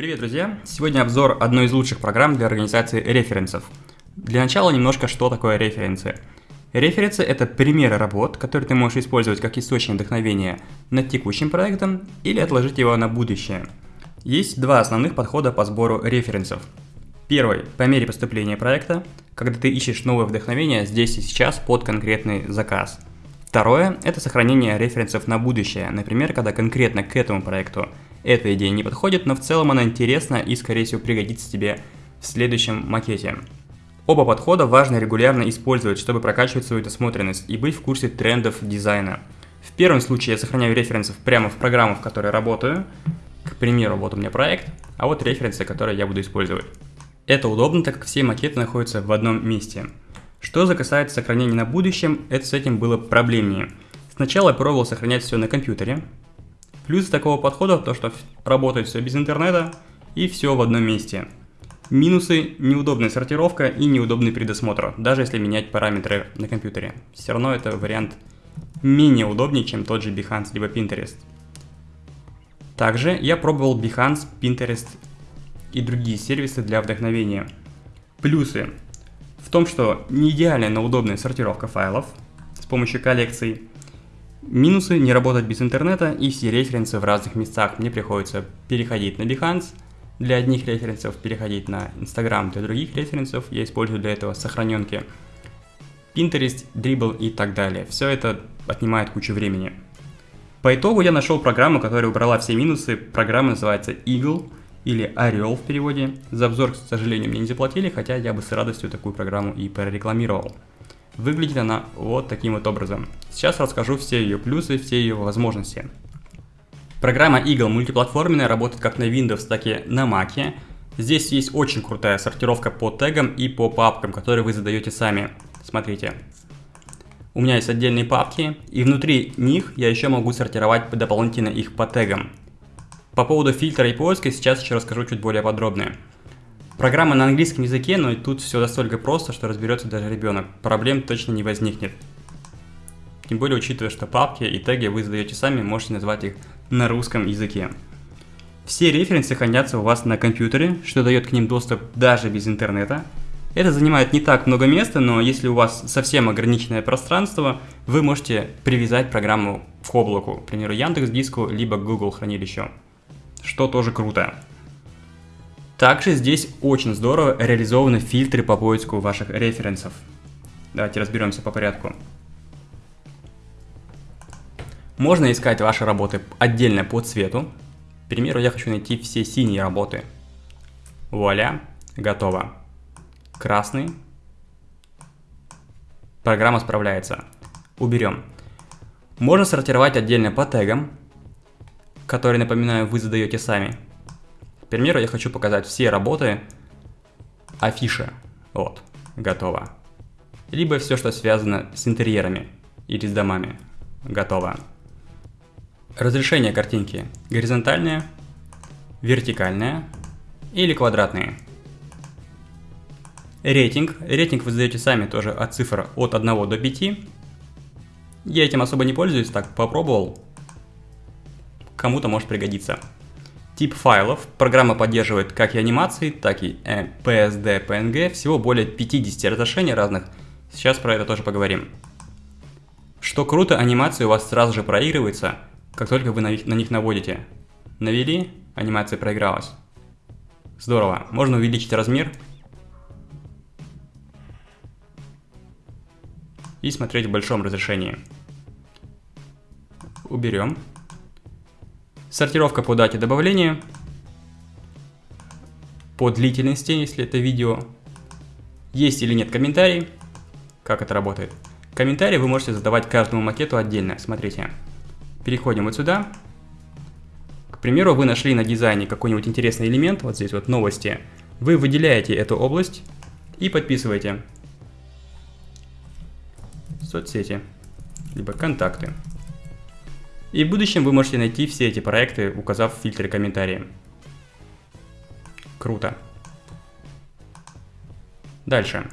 Привет, друзья! Сегодня обзор одной из лучших программ для организации референсов. Для начала немножко, что такое референсы. Референсы – это примеры работ, которые ты можешь использовать как источник вдохновения над текущим проектом или отложить его на будущее. Есть два основных подхода по сбору референсов. Первый – по мере поступления проекта, когда ты ищешь новое вдохновение здесь и сейчас под конкретный заказ. Второе – это сохранение референсов на будущее, например, когда конкретно к этому проекту – эта идея не подходит, но в целом она интересна и, скорее всего, пригодится тебе в следующем макете. Оба подхода важно регулярно использовать, чтобы прокачивать свою досмотренность и быть в курсе трендов дизайна. В первом случае я сохраняю референсов прямо в программу, в которой работаю. К примеру, вот у меня проект, а вот референсы, которые я буду использовать. Это удобно, так как все макеты находятся в одном месте. Что же касается сохранения на будущем, это с этим было проблемнее. Сначала я пробовал сохранять все на компьютере, Плюс такого подхода то, что работает все без интернета и все в одном месте. Минусы – неудобная сортировка и неудобный предосмотр, даже если менять параметры на компьютере. Все равно это вариант менее удобнее, чем тот же Behance либо Pinterest. Также я пробовал Behance, Pinterest и другие сервисы для вдохновения. Плюсы в том, что не идеальная, но удобная сортировка файлов с помощью коллекций – Минусы не работать без интернета и все референсы в разных местах. Мне приходится переходить на Behance для одних референсов, переходить на Instagram для других референсов. Я использую для этого сохраненки Pinterest, Dribble и так далее. Все это отнимает кучу времени. По итогу я нашел программу, которая убрала все минусы. Программа называется Eagle или Орел в переводе. За обзор, к сожалению, мне не заплатили, хотя я бы с радостью такую программу и прорекламировал. Выглядит она вот таким вот образом. Сейчас расскажу все ее плюсы, все ее возможности. Программа Eagle мультиплатформенная, работает как на Windows, так и на Mac. Здесь есть очень крутая сортировка по тегам и по папкам, которые вы задаете сами. Смотрите. У меня есть отдельные папки, и внутри них я еще могу сортировать дополнительно их по тегам. По поводу фильтра и поиска сейчас еще расскажу чуть более подробно. Программа на английском языке, но тут все настолько просто, что разберется даже ребенок. Проблем точно не возникнет. Тем более, учитывая, что папки и теги вы задаете сами, можете назвать их на русском языке. Все референсы хранятся у вас на компьютере, что дает к ним доступ даже без интернета. Это занимает не так много места, но если у вас совсем ограниченное пространство, вы можете привязать программу к облаку, к примеру, Яндекс Диску, либо Google хранилищу, что тоже круто. Также здесь очень здорово реализованы фильтры по поиску ваших референсов. Давайте разберемся по порядку. Можно искать ваши работы отдельно по цвету. К примеру, я хочу найти все синие работы. Вуаля, готово. Красный. Программа справляется. Уберем. Можно сортировать отдельно по тегам, которые, напоминаю, вы задаете сами. Примеру, я хочу показать все работы афиши. Вот, готово. Либо все, что связано с интерьерами или с домами. Готово. Разрешение картинки горизонтальное, вертикальное или квадратное. Рейтинг. Рейтинг вы задаете сами тоже от цифр от 1 до 5. Я этим особо не пользуюсь, так попробовал. Кому-то может пригодиться. Тип файлов. Программа поддерживает как и анимации, так и э, PSD, PNG, всего более 50 разрешений разных. Сейчас про это тоже поговорим. Что круто, анимация у вас сразу же проигрывается, как только вы на них, на них наводите. Навели, анимация проигралась. Здорово. Можно увеличить размер и смотреть в большом разрешении. Уберем. Сортировка по дате добавления, по длительности, если это видео, есть или нет комментарий, как это работает. Комментарии вы можете задавать каждому макету отдельно. Смотрите, переходим вот сюда. К примеру, вы нашли на дизайне какой-нибудь интересный элемент, вот здесь вот новости. Вы выделяете эту область и подписываете соцсети, либо контакты. И в будущем вы можете найти все эти проекты, указав в фильтре комментарии. Круто. Дальше.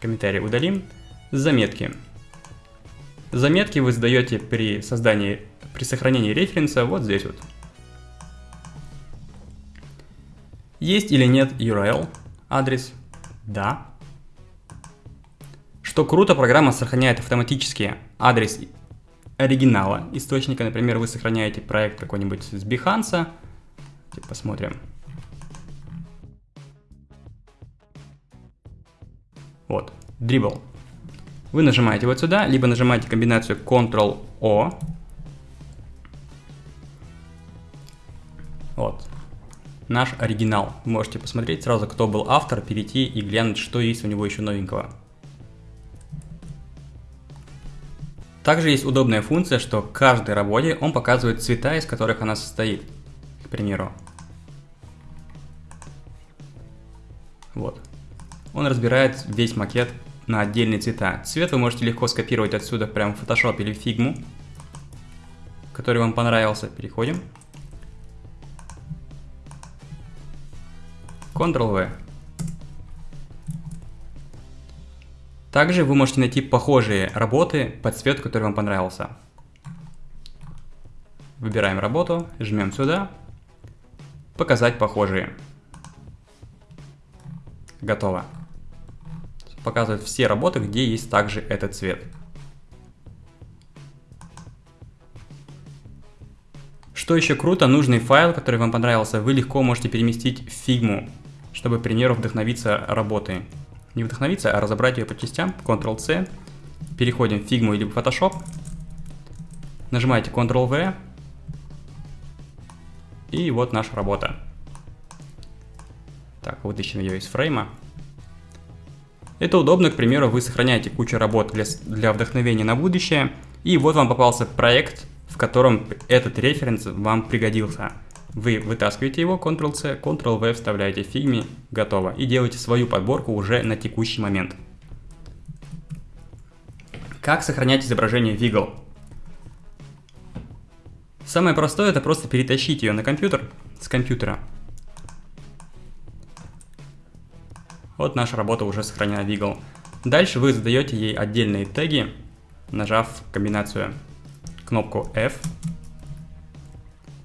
Комментарии удалим. Заметки. Заметки вы сдаете при создании, при сохранении референса вот здесь вот. Есть или нет URL адрес? Да. Что круто, программа сохраняет автоматически адрес оригинала источника. Например, вы сохраняете проект какой-нибудь с Behance. Посмотрим. Вот, Dribble. Вы нажимаете вот сюда, либо нажимаете комбинацию Ctrl-O. Вот. Наш оригинал. Можете посмотреть сразу, кто был автор, перейти и глянуть, что есть у него еще новенького. Также есть удобная функция, что каждой работе он показывает цвета, из которых она состоит. К примеру. Вот. Он разбирает весь макет на отдельные цвета. Цвет вы можете легко скопировать отсюда прямо в Photoshop или в Figma, который вам понравился. Переходим. Ctrl-V. Также вы можете найти похожие работы под цвет, который вам понравился. Выбираем работу, жмем сюда, показать похожие. Готово. Показывает все работы, где есть также этот цвет. Что еще круто, нужный файл, который вам понравился, вы легко можете переместить в фигму, чтобы, к примеру, вдохновиться работой не вдохновиться, а разобрать ее по частям. Ctrl-C. Переходим в Figma или Photoshop. Нажимаете Ctrl-V. И вот наша работа. Так, вытащим ее из фрейма. Это удобно, к примеру, вы сохраняете кучу работ для, для вдохновения на будущее. И вот вам попался проект, в котором этот референс вам пригодился. Вы вытаскиваете его, Ctrl-C, Ctrl-V, вставляете в фигме, готово. И делаете свою подборку уже на текущий момент. Как сохранять изображение Wiggle? Самое простое это просто перетащить ее на компьютер с компьютера. Вот наша работа уже сохранена в Wiggle. Дальше вы задаете ей отдельные теги, нажав комбинацию кнопку F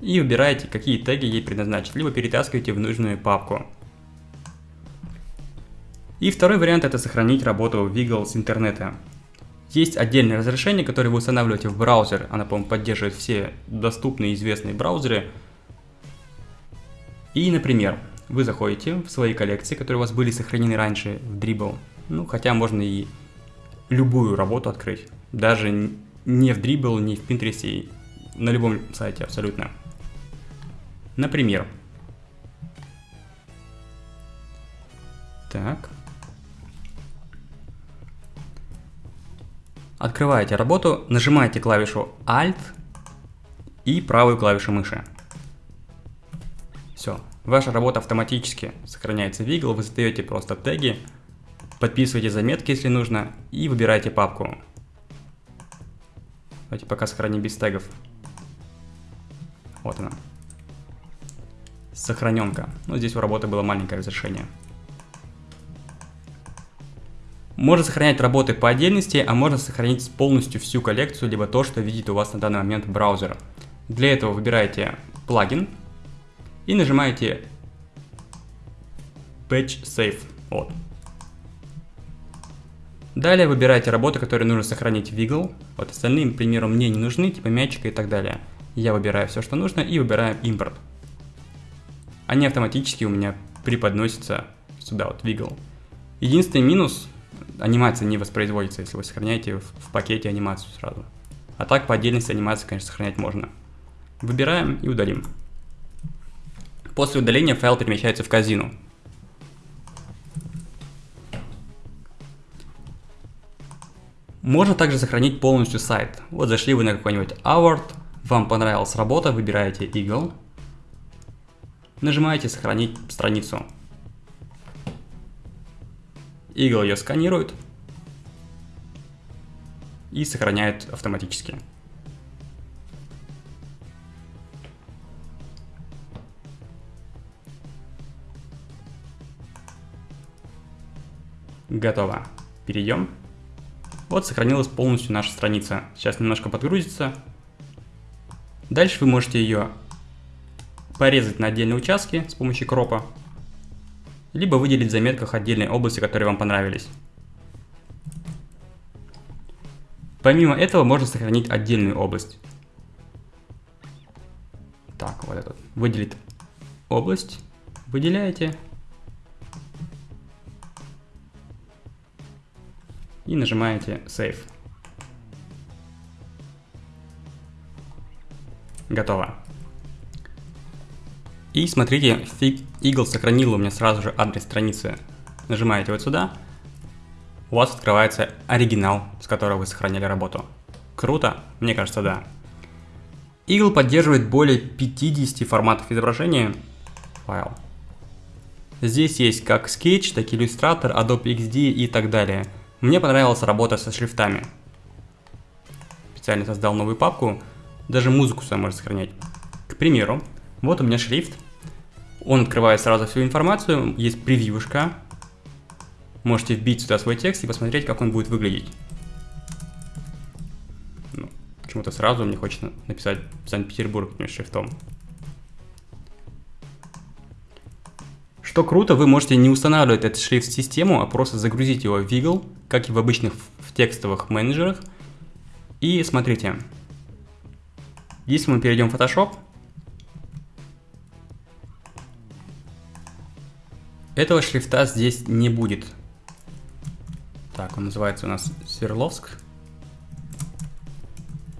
и выбираете, какие теги ей предназначить, либо перетаскиваете в нужную папку. И второй вариант это сохранить работу Wiggle с интернета. Есть отдельное разрешение, которое вы устанавливаете в браузер, она, по-моему, поддерживает все доступные известные браузеры. И, например, вы заходите в свои коллекции, которые у вас были сохранены раньше в Dribble, ну, хотя можно и любую работу открыть, даже не в Dribble, не в Pinterest, на любом сайте абсолютно. Например. Так. Открываете работу, нажимаете клавишу Alt и правую клавишу мыши. Все, ваша работа автоматически сохраняется в Eagle, вы задаете просто теги, подписываете заметки, если нужно, и выбираете папку. Давайте пока сохраним без тегов. Вот она сохраненка. Но здесь у работы было маленькое разрешение. Можно сохранять работы по отдельности, а можно сохранить полностью всю коллекцию, либо то, что видит у вас на данный момент браузер. Для этого выбираете плагин и нажимаете Patch Save. Вот. Далее выбираете работы, которые нужно сохранить в Wiggle. Вот остальные, к примеру, мне не нужны, типа мячика и так далее. Я выбираю все, что нужно и выбираю импорт они автоматически у меня преподносятся сюда, вот, Wiggle. Единственный минус, анимация не воспроизводится, если вы сохраняете в, в пакете анимацию сразу. А так по отдельности анимацию, конечно, сохранять можно. Выбираем и удалим. После удаления файл перемещается в казину. Можно также сохранить полностью сайт. Вот зашли вы на какой-нибудь Award, вам понравилась работа, выбираете Eagle, Нажимаете «Сохранить страницу». Eagle ее сканирует и сохраняет автоматически. Готово. Перейдем. Вот сохранилась полностью наша страница. Сейчас немножко подгрузится. Дальше вы можете ее порезать на отдельные участки с помощью кропа либо выделить в заметках отдельные области, которые вам понравились. Помимо этого можно сохранить отдельную область. Так, вот этот. Выделить область. Выделяете. И нажимаете Save. Готово. И смотрите, Eagle сохранил у меня сразу же адрес страницы. Нажимаете вот сюда, у вас открывается оригинал, с которого вы сохраняли работу. Круто? Мне кажется, да. Eagle поддерживает более 50 форматов изображения. Файл. Здесь есть как Sketch, так и Illustrator, Adobe XD и так далее. Мне понравилась работа со шрифтами. Специально создал новую папку, даже музыку сам можно сохранять. К примеру, вот у меня шрифт. Он открывает сразу всю информацию, есть превьюшка. Можете вбить сюда свой текст и посмотреть, как он будет выглядеть. Ну, почему-то сразу мне хочется написать Санкт-Петербург шрифтом. Что круто, вы можете не устанавливать этот шрифт в систему, а просто загрузить его в Wiggle, как и в обычных в текстовых менеджерах. И смотрите, если мы перейдем в Photoshop, этого шрифта здесь не будет. Так, он называется у нас Сверловск.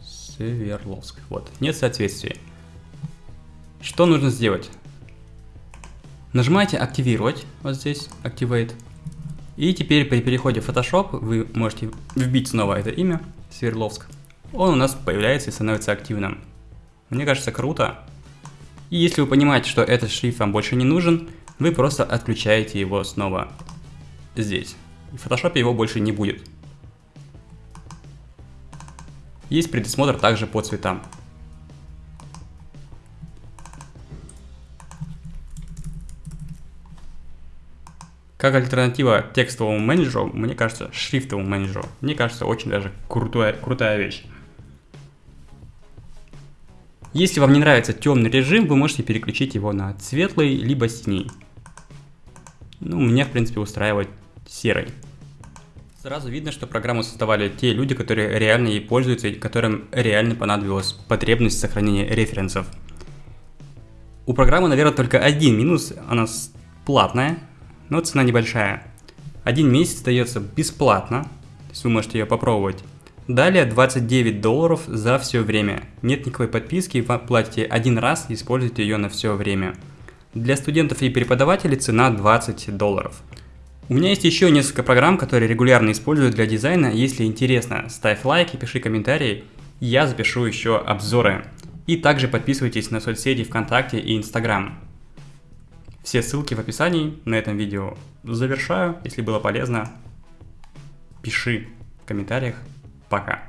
Сверловск. Вот, нет соответствия. Что нужно сделать? Нажимаете «Активировать», вот здесь, «Activate». И теперь при переходе в Photoshop вы можете вбить снова это имя, Сверловск. Он у нас появляется и становится активным. Мне кажется, круто. И если вы понимаете, что этот шрифт вам больше не нужен, вы просто отключаете его снова здесь. В Photoshop его больше не будет. Есть предусмотр также по цветам. Как альтернатива текстовому менеджеру, мне кажется, шрифтовому менеджеру, мне кажется, очень даже крутая, крутая вещь. Если вам не нравится темный режим, вы можете переключить его на светлый, либо синий. Ну, меня, в принципе, устраивает серый. Сразу видно, что программу создавали те люди, которые реально ей пользуются и которым реально понадобилась потребность сохранения референсов. У программы, наверное, только один минус, она платная, но цена небольшая. Один месяц дается бесплатно, то есть вы можете ее попробовать. Далее 29 долларов за все время. Нет никакой подписки, вы платите один раз и используете ее на все время. Для студентов и преподавателей цена 20 долларов. У меня есть еще несколько программ, которые регулярно использую для дизайна. Если интересно, ставь лайк и пиши комментарии. Я запишу еще обзоры. И также подписывайтесь на соцсети ВКонтакте и Инстаграм. Все ссылки в описании. На этом видео завершаю. Если было полезно, пиши в комментариях. Пока.